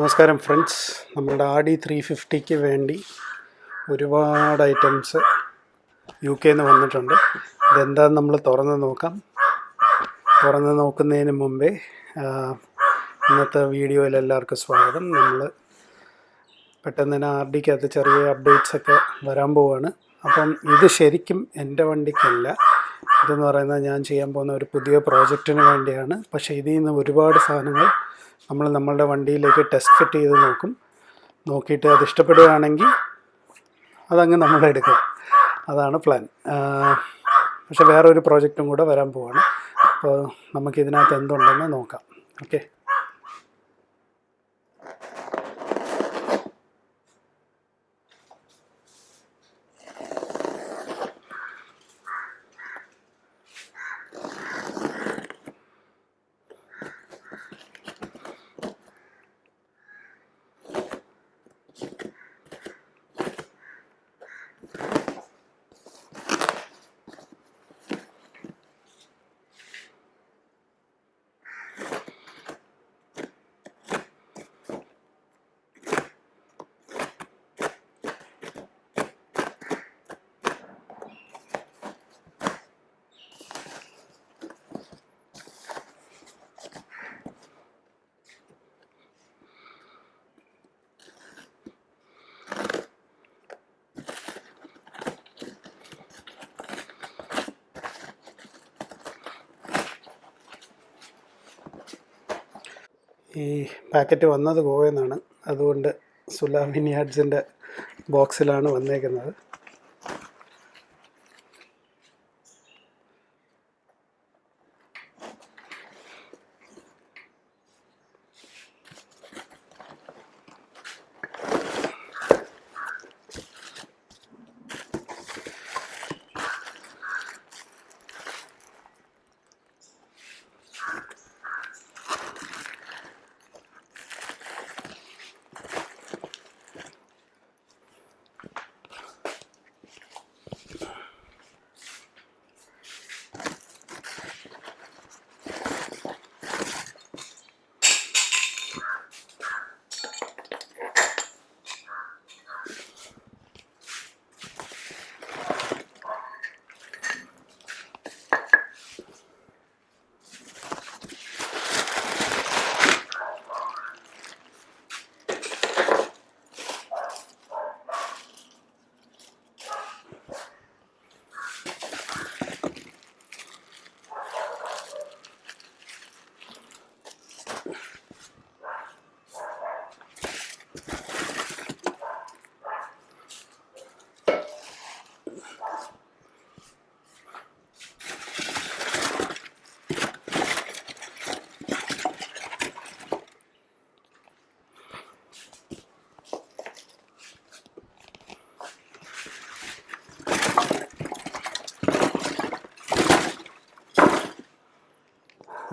നമസ്കാരം ഫ്രണ്ട്സ് നമ്മുടെ D three ഫിഫ്റ്റിക്ക് വേണ്ടി ഒരുപാട് ഐറ്റംസ് യു കെയിൽ നിന്ന് വന്നിട്ടുണ്ട്. ഇതെന്താന്ന് നമ്മൾ തുറന്ന് നോക്കാം. തുറന്ന് നോക്കുന്നതിന് മുമ്പേ ഇന്നത്തെ വീഡിയോയിൽ എല്ലാവർക്കും സ്വാഗതം. നമ്മൾ പെട്ടെന്ന് തന്നെ ആർ ഡിക്കകത്ത് ചെറിയ അപ്ഡേറ്റ്സ് ഒക്കെ വരാൻ പോവാണ്. അപ്പം ഇത് ശരിക്കും എന്റെ വണ്ടിക്കല്ല. ഇതെന്ന് പറയുന്നത് ഞാൻ ചെയ്യാൻ പോകുന്ന ഒരു പുതിയ പ്രോജക്റ്റിന് വേണ്ടിയാണ്. പക്ഷേ ഇതിൽ നിന്ന് ഒരുപാട് സാധനങ്ങൾ നമ്മൾ നമ്മളുടെ വണ്ടിയിലേക്ക് ടെസ്റ്റ് ഫിറ്റ് ചെയ്ത് നോക്കും. നോക്കിയിട്ട് അത് ഇഷ്ടപ്പെടുകയാണെങ്കിൽ അതങ്ങ് നമ്മൾ എടുക്കും. അതാണ് പ്ലാൻ പക്ഷെ വേറൊരു പ്രോജക്റ്റും കൂടെ വരാൻ പോവാണ്. അപ്പോൾ നമുക്കിതിനകത്ത് എന്തുണ്ടെന്ന് നോക്കാം. ഓക്കെ ഈ പാക്കറ്റ് വന്നത് ഗോവയെന്നാണ് അതുകൊണ്ട് സുലാമിനിയാഡ്സിന്റെ ബോക്സിലാണ് വന്നേക്കുന്നത്.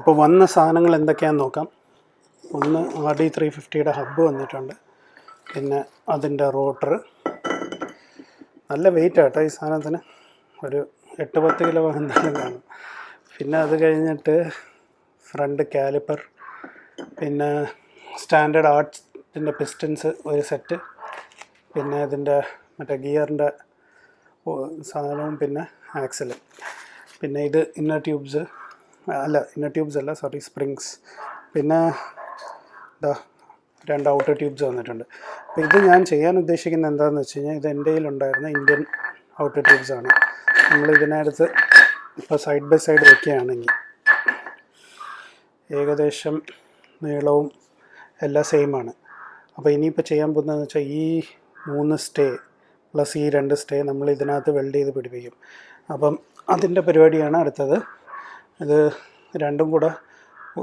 ഇപ്പോൾ വന്ന സാധനങ്ങൾ എന്തൊക്കെയാണെന്ന് നോക്കാം. ഒന്ന് ആർ ഡി ത്രീ ഫിഫ്റ്റിയുടെ ഹബ്ബ് വന്നിട്ടുണ്ട്. പിന്നെ അതിന്റെ റോട്ടർ. നല്ല വെയിറ്റ് ആട്ടോ ഈ സാധനത്തിന്. ഒരു എട്ട് പത്ത് കിലോ എന്തായാലും കാണും. പിന്നെ അത് കഴിഞ്ഞിട്ട് ഫ്രണ്ട് കാലിപ്പർ. പിന്നെ സ്റ്റാൻഡേർഡ് ആർട്സിന്റെ പിസ്റ്റൻസ് ഒരു സെറ്റ്. പിന്നെ ഇതിന്റെ മറ്റേ ഗിയറിന്റെ സാധനവും പിന്നെ ആക്സലും. പിന്നെ ഇത് ഇന്നർ ട്യൂബ്സ്. അല്ല ഇന്ന ട്യൂബ്സ് അല്ല സോറി സ്പ്രിങ്സ് പിന്നെ ഇതാ രണ്ട് ഔട്ടർ ട്യൂബ്സ് വന്നിട്ടുണ്ട്. അപ്പോൾ ഇത് ഞാൻ ചെയ്യാൻ ഉദ്ദേശിക്കുന്നത് എന്താണെന്ന് വെച്ച് കഴിഞ്ഞാൽ ഇത് എന്റെ കയ്യിലുണ്ടായിരുന്ന ഇന്ത്യൻ ഔട്ടർ ട്യൂബ്സ് ആണ്. നമ്മൾ ഇതിനടുത്ത് ഇപ്പോൾ സൈഡ് ബൈ സൈഡ് വയ്ക്കുകയാണെങ്കിൽ ഏകദേശം നീളവും എല്ലാം സെയിമാണ് അപ്പോൾ ഇനിയിപ്പോൾ ചെയ്യാൻ പോകുന്നതെന്ന് വെച്ചാൽ ഈ മൂന്ന് സ്റ്റേ പ്ലസ് ഈ രണ്ട് സ്റ്റേ നമ്മൾ ഇതിനകത്ത് വെൽഡ് ചെയ്ത് പിടിപ്പിക്കും. അപ്പം അതിന്റെ പരിപാടിയാണ് അടുത്തത്. ഇത് രണ്ടും കൂടെ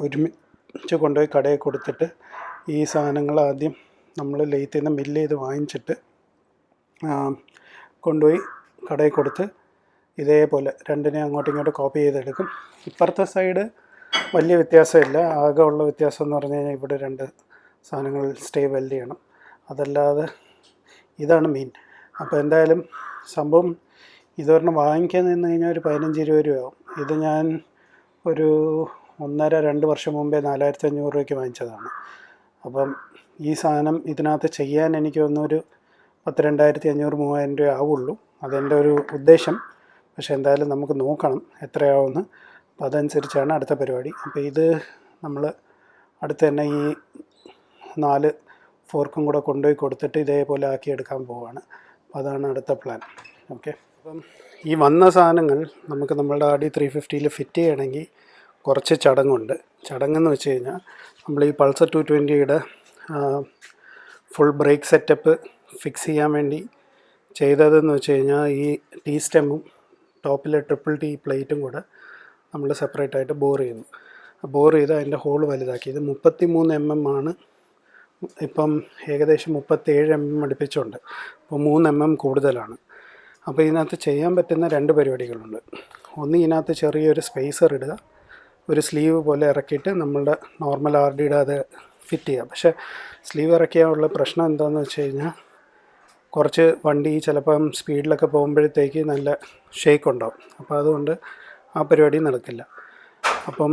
ഒരുമിച്ച് കൊണ്ടുപോയി കടയിൽ കൊടുത്തിട്ട് ഈ സാധനങ്ങൾ ആദ്യം നമ്മൾ ലെയ്ത്തിൽ നിന്ന് മില്ല് ചെയ്ത് വാങ്ങിച്ചിട്ട് കൊണ്ടുപോയി കടയിൽ കൊടുത്ത് ഇതേപോലെ രണ്ടിനെ അങ്ങോട്ടും ഇങ്ങോട്ടും കോപ്പി ചെയ്തെടുക്കും. ഇപ്പുറത്തെ സൈഡ് വലിയ വ്യത്യാസമില്ല. ആകെ ഉള്ള വ്യത്യാസം എന്ന് പറഞ്ഞു കഴിഞ്ഞാൽ ഇവിടെ രണ്ട് സാധനങ്ങൾ സ്റ്റേ വെൽഡ് ചെയ്യണം. അതല്ലാതെ ഇതാണ് മെയിൻ അപ്പോൾ എന്തായാലും സംഭവം ഇതൊരെണ്ണം വാങ്ങിക്കാൻ നിന്ന് കഴിഞ്ഞാൽ ഒരു പതിനഞ്ച് ഇരുപത് രൂപയാവും. ഇത് ഞാൻ ഒരു ഒന്നര രണ്ട് വർഷം മുമ്പേ നാലായിരത്തി അഞ്ഞൂറ് രൂപയ്ക്ക് വാങ്ങിച്ചതാണ്. അപ്പം ഈ സാധനം ഇതിനകത്ത് ചെയ്യാൻ എനിക്ക് ഒന്നൊരു പത്ത് രണ്ടായിരത്തി അഞ്ഞൂറ് മൂവായിരം രൂപ ആവുള്ളൂ. അതെന്റെ ഒരു ഉദ്ദേശം. പക്ഷെ എന്തായാലും നമുക്ക് നോക്കണം എത്രയാവുമെന്ന്. അപ്പോൾ അതനുസരിച്ചാണ് അടുത്ത പരിപാടി. അപ്പോൾ ഇത് നമ്മൾ അടുത്ത് തന്നെ ഈ നാല് ഫോർക്കും കൂടെ കൊണ്ടുപോയി കൊടുത്തിട്ട് ഇതേപോലെ ആക്കി എടുക്കാൻ പോവാണ്. അപ്പോൾ അതാണ് അടുത്ത പ്ലാൻ. ഓക്കെ. അപ്പം ഈ വന്ന സാധനങ്ങൾ നമുക്ക് നമ്മളുടെ ഡി ത്രീ ഫിഫ്റ്റിയിൽ ഫിറ്റ് ചെയ്യണമെങ്കിൽ കുറച്ച് ചടങ്ങുണ്ട്. ചടങ്ങെന്ന് വെച്ച് കഴിഞ്ഞാൽ നമ്മൾ ഈ പൾസർ ടു ട്വന്റിയുടെ ഫുൾ ബ്രേക്ക് സെറ്റപ്പ് ഫിക്സ് ചെയ്യാൻ വേണ്ടി ചെയ്തതെന്ന് വെച്ച് കഴിഞ്ഞാൽ ഈ ടീ സ്റ്റെമ്മും ടോപ്പിലെ ട്രിപ്പിൾ ടീ പ്ലേറ്റും കൂടെ നമ്മൾ സെപ്പറേറ്റ് ആയിട്ട് ബോർ ചെയ്യുന്നു. ബോർ ചെയ്ത് അതിന്റെ ഹോൾ വലുതാക്കി ഇത് മുപ്പത്തി മൂന്ന് എം എം ആണ്. ഇപ്പം ഏകദേശം മുപ്പത്തേഴ് എം എം അടുപ്പിച്ചുണ്ട്. അപ്പോൾ മൂന്ന് എം എം കൂടുതലാണ്. അപ്പോൾ ഇതിനകത്ത് ചെയ്യാൻ പറ്റുന്ന രണ്ട് പരിപാടികളുണ്ട്. ഒന്ന് ഇതിനകത്ത് ചെറിയൊരു സ്പേസർ ഇടുക. ഒരു സ്ലീവ് പോലെ ഇറക്കിയിട്ട് നമ്മളുടെ നോർമൽ ആർ ഡിയുടെ അത് ഫിറ്റ് ചെയ്യുക. പക്ഷേ സ്ലീവ് ഇറക്കിയാനുള്ള പ്രശ്നം എന്താണെന്ന് വെച്ച് കഴിഞ്ഞാൽ കുറച്ച് വണ്ടി ചിലപ്പം സ്പീഡിലൊക്കെ പോകുമ്പോഴത്തേക്ക് നല്ല ഷേക്ക് ഉണ്ടാവും. അപ്പോൾ അതുകൊണ്ട് ആ പരിപാടി നടക്കില്ല. അപ്പം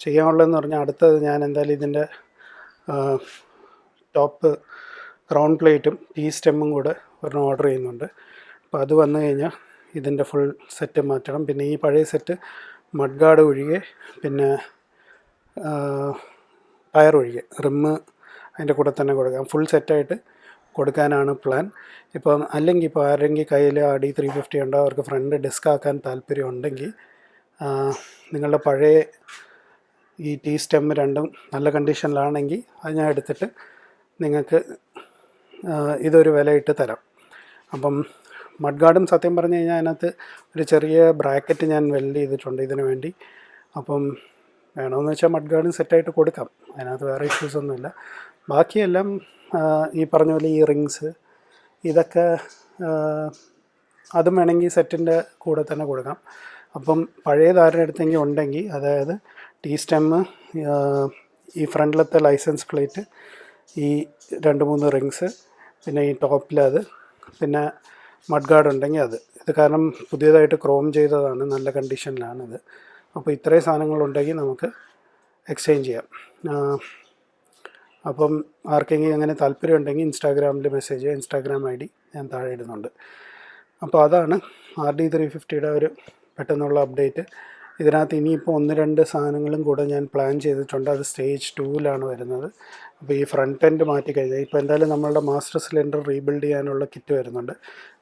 ചെയ്യാനുള്ളതെന്ന് പറഞ്ഞാൽ അടുത്തത് ഞാൻ എന്തായാലും ഇതിന്റെ ടോപ്പ് ക്രൗൺ പ്ലേറ്റും ടീ സ്റ്റെമ്മും കൂടെ ഒരെണ്ണം ഓർഡർ ചെയ്യുന്നുണ്ട്. അപ്പോൾ അത് വന്നു കഴിഞ്ഞാൽ ഇതിന്റെ ഫുൾ സെറ്റ് മാറ്റണം. പിന്നെ ഈ പഴയ സെറ്റ് മഡ്ഗാർഡ് ഒഴികെ പിന്നെ ടയർ ഒഴികെ റിമ്മ് അതിന്റെ കൂടെ തന്നെ കൊടുക്കാം. ഫുൾ സെറ്റായിട്ട് കൊടുക്കാനാണ് പ്ലാൻ ഇപ്പം അല്ലെങ്കിൽ ഇപ്പോൾ ആരെങ്കിൽ കയ്യിൽ ആ ഡി ത്രീ ഫിഫ്റ്റി ഉണ്ടോ അവർക്ക് ഫ്രണ്ട് ഡിസ്ക് ആക്കാൻ താല്പര്യം ഉണ്ടെങ്കിൽ നിങ്ങളുടെ പഴയ ഈ ടീ സ്റ്റെം രണ്ടും നല്ല കണ്ടീഷനിലാണെങ്കിൽ അത് ഞാൻ എടുത്തിട്ട് നിങ്ങൾക്ക് ഇതൊരു വിലയിട്ട് തരാം. അപ്പം മഡ് ഗാർഡൻ സത്യം പറഞ്ഞു കഴിഞ്ഞാൽ അതിനകത്ത് ഒരു ചെറിയ ബ്രാക്കറ്റ് ഞാൻ വെൽഡ് ചെയ്തിട്ടുണ്ട് ഇതിനു വേണ്ടി. അപ്പം വേണമെന്ന് വെച്ചാൽ മഡ് ഗാർഡും സെറ്റായിട്ട് കൊടുക്കാം. അതിനകത്ത് വേറെ ഇഷ്യൂസ് ഒന്നുമില്ല. ബാക്കിയെല്ലാം ഈ പറഞ്ഞ പോലെ ഈ റിങ്സ് ഇതൊക്കെ അതും വേണമെങ്കിൽ സെറ്റിന്റെ കൂടെ തന്നെ കൊടുക്കാം. അപ്പം പഴയ ധാരണ എടുത്തെങ്കിൽ ഉണ്ടെങ്കിൽ അതായത് ടി സ്റ്റെമ്മ് ഈ ഫ്രണ്ടിലത്തെ ലൈസൻസ് പ്ലേറ്റ് ഈ രണ്ട് മൂന്ന് റിങ്സ് പിന്നെ ഈ ടോപ്പിലത് പിന്നെ മഡ് ഗാർഡ് ഉണ്ടെങ്കിൽ അത്. ഇത് കാരണം പുതിയതായിട്ട് ക്രോം ചെയ്തതാണ് നല്ല കണ്ടീഷനിലാണ് ഇത് അപ്പോൾ ഇത്രയും സാധനങ്ങളുണ്ടെങ്കിൽ നമുക്ക് എക്സ്ചേഞ്ച് ചെയ്യാം. അപ്പം ആർക്കെങ്കിലും അങ്ങനെ താല്പര്യം ഉണ്ടെങ്കിൽ ഇൻസ്റ്റാഗ്രാമിൽ മെസ്സേജ് ഇൻസ്റ്റാഗ്രാം ഐ ഡി ഞാൻ താഴെ ഇടുന്നുണ്ട്. അപ്പോൾ അതാണ് ആർ ഡി ത്രീ ഫിഫ്റ്റിയുടെ ഒരു പെട്ടെന്നുള്ള അപ്ഡേറ്റ്. ഇതിനകത്ത് ഇനിയിപ്പോൾ ഒന്ന് രണ്ട് സാധനങ്ങളും കൂടെ ഞാൻ പ്ലാൻ ചെയ്തിട്ടുണ്ട്. അത് സ്റ്റേജ് ടൂവിലാണ് വരുന്നത്. അപ്പോൾ ഈ ഫ്രണ്ട് എൻഡ് മാറ്റി കഴിഞ്ഞാൽ ഇപ്പോൾ എന്തായാലും നമ്മളുടെ മാസ്റ്റർ സിലിണ്ടർ റീബിൽഡ് ചെയ്യാനുള്ള കിറ്റ് വരുന്നുണ്ട്.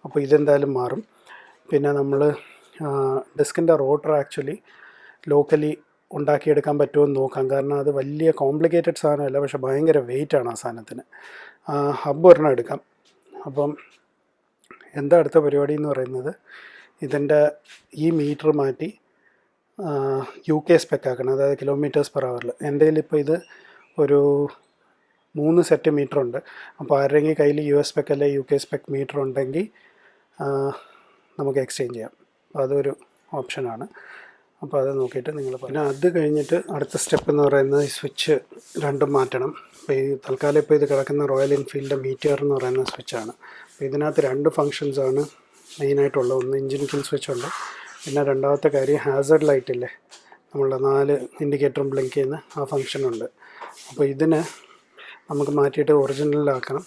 അപ്പോൾ ഇതെന്തായാലും മാറും. പിന്നെ നമ്മൾ ഡിസ്കിന്റെ റോട്ടർ ആക്ച്വലി ലോക്കലി ഉണ്ടാക്കിയെടുക്കാൻ പറ്റുമെന്ന് നോക്കാം. കാരണം അത് വലിയ കോംപ്ലിക്കേറ്റഡ് സാധനമല്ല പക്ഷേ ഭയങ്കര വെയിറ്റാണ് ആ സാധനത്തിന്. ഹബ് ഒരെണ്ണം എടുക്കാം. അപ്പം എന്താ അടുത്ത പരിപാടി എന്ന് പറയുന്നത് ഇതിന്റെ ഈ മീറ്റർ മാറ്റി യു കെ സ്പെക്ക് ആക്കണം. അതായത് കിലോമീറ്റേഴ്സ് പെർ അവറിൽ എന്റെ ഇപ്പോൾ ഇത് ഒരു മൂന്ന് സെറ്റ് മീറ്റർ ഉണ്ട്. അപ്പോൾ ആരുടെയെങ്കിൽ കയ്യിൽ യു എസ് സ്പെക്ക് അല്ലെ യു കെ സ്പെക്ക് മീറ്റർ ഉണ്ടെങ്കിൽ നമുക്ക് എക്സ്ചേഞ്ച് ചെയ്യാം. അപ്പോൾ അതൊരു ഓപ്ഷനാണ് അപ്പോൾ അത് നോക്കിയിട്ട് നിങ്ങൾ പിന്നെ അത് കഴിഞ്ഞിട്ട് അടുത്ത സ്റ്റെപ്പ് എന്ന് പറയുന്നത് ഈ സ്വിച്ച് രണ്ടും മാറ്റണം. അപ്പോൾ ഈ തൽക്കാലം ഇപ്പോൾ ഇത് കിടക്കുന്ന റോയൽ എൻഫീൽഡിന്റെ മീറ്റർ എന്ന് പറയുന്ന സ്വിച്ചാണ് അപ്പോൾ ഇതിനകത്ത് രണ്ട് ഫങ്ഷൻസാണ് മെയിനായിട്ടുള്ളത് ഒന്ന് എഞ്ചിൻ കിൽ സ്വിച്ച് ഉണ്ട്. പിന്നെ രണ്ടാമത്തെ കാര്യം ഹാസർഡ് ലൈറ്റ് ഇല്ലേ? നമ്മളുടെ നാല് ഇൻഡിക്കേറ്ററും ബ്ലിങ്ക് ചെയ്യുന്ന ആ ഫങ്ഷനുണ്ട് അപ്പോൾ ഇതിന് നമുക്ക് മാറ്റിയിട്ട് ഒറിജിനലാക്കണം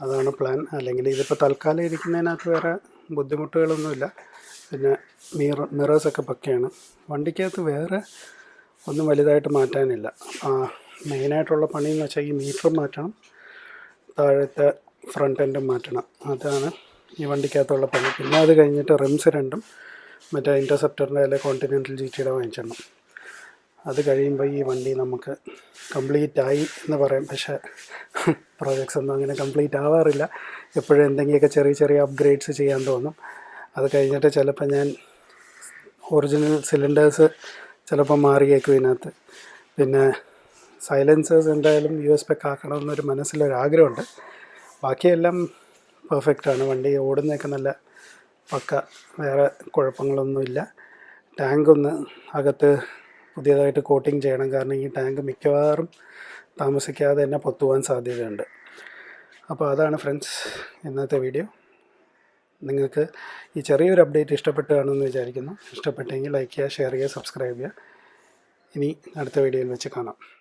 അതാണ് പ്ലാൻ അല്ലെങ്കിൽ ഇതിപ്പോൾ തൽക്കാലം ഇരിക്കുന്നതിനകത്ത് വേറെ ബുദ്ധിമുട്ടുകളൊന്നുമില്ല. പിന്നെ മിറ മിറേഴ്സൊക്കെ പക്കയാണ്. വണ്ടിക്കകത്ത് വേറെ ഒന്നും വലുതായിട്ട് മാറ്റാനില്ല. ആ മെയിനായിട്ടുള്ള പണി എന്ന് വെച്ചാൽ ഈ മീറ്റർ മാറ്റണം. താഴത്തെ ഫ്രണ്ട് എൻഡും മാറ്റണം. അതാണ് ഈ വണ്ടിക്കകത്തുള്ള പണി. പിന്നെ അത് കഴിഞ്ഞിട്ട് റിംസ് രണ്ടും മറ്റേ ഇന്റർസെപ്റ്ററിന്റെ അല്ലെങ്കിൽ കോണ്ടിനെന്റൽ ജി ടിയുടെ വാങ്ങിച്ചിടണം അത് കഴിയുമ്പോൾ ഈ വണ്ടി നമുക്ക് കംപ്ലീറ്റ് ആയി എന്ന് പറയാം. പക്ഷേ പ്രോജക്ട്സ് ഒന്നും അങ്ങനെ കംപ്ലീറ്റ് ആവാറില്ല. എപ്പോഴും എന്തെങ്കിലുമൊക്കെ ചെറിയ ചെറിയ അപ്ഗ്രേഡ്സ് ചെയ്യാൻ തോന്നും. അത് കഴിഞ്ഞിട്ട് ചിലപ്പോൾ ഞാൻ ഒറിജിനൽ സിലിണ്ടേഴ്സ് ചിലപ്പോൾ മാറിയേക്കും ഇതിനകത്ത്. പിന്നെ സൈലൻസേഴ്സ് എന്തായാലും യു എസ് പെക്ക് ആക്കണമെന്നൊരു മനസ്സിലൊരാഗ്രഹമുണ്ട്. ബാക്കിയെല്ലാം പെർഫെക്റ്റാണ് വണ്ടി ഓടുന്നതൊക്കെ നല്ല പക്ക വേറെ കുഴപ്പങ്ങളൊന്നുമില്ല. ടാങ്ക് ഒന്ന് അകത്ത് പുതിയതായിട്ട് കോട്ടിങ് ചെയ്യണം. കാരണം ഈ ടാങ്ക് മിക്കവാറും താമസിക്കാതെ തന്നെ പൊത്തുവാൻ സാധ്യതയുണ്ട്. അപ്പോൾ അതാണ് ഫ്രണ്ട്സ് ഇന്നത്തെ വീഡിയോ. നിങ്ങൾക്ക് ഈ ചെറിയൊരു അപ്ഡേറ്റ് ഇഷ്ടപ്പെട്ടു കാണുമെന്ന് വിചാരിക്കുന്നു. ഇഷ്ടപ്പെട്ടെങ്കിൽ ലൈക്ക് ചെയ്യുക ഷെയർ ചെയ്യുക സബ്സ്ക്രൈബ് ചെയ്യുക. ഇനി അടുത്ത വീഡിയോയിൽ വെച്ച് കാണാം.